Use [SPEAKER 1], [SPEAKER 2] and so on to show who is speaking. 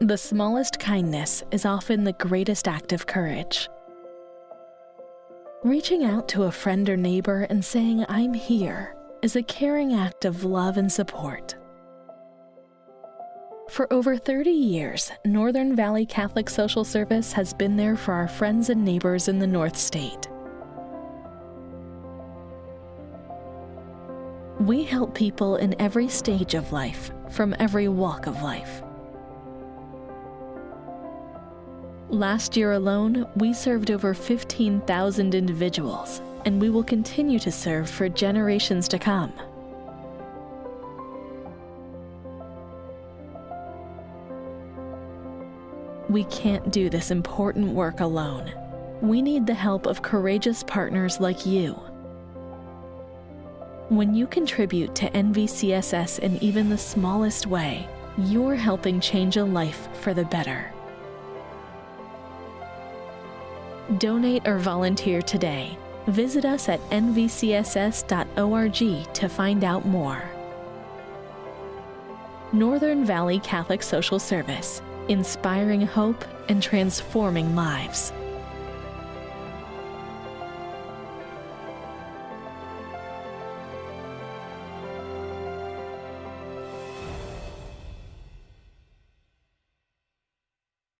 [SPEAKER 1] The smallest kindness is often the greatest act of courage. Reaching out to a friend or neighbor and saying, I'm here, is a caring act of love and support. For over 30 years, Northern Valley Catholic Social Service has been there for our friends and neighbors in the North State. We help people in every stage of life, from every walk of life. Last year alone, we served over 15,000 individuals, and we will continue to serve for generations to come. We can't do this important work alone. We need the help of courageous partners like you. When you contribute to NVCSS in even the smallest way, you're helping change a life for the better. Donate or volunteer today. Visit us at nvcss.org to find out more. Northern Valley Catholic Social Service, inspiring hope and transforming lives.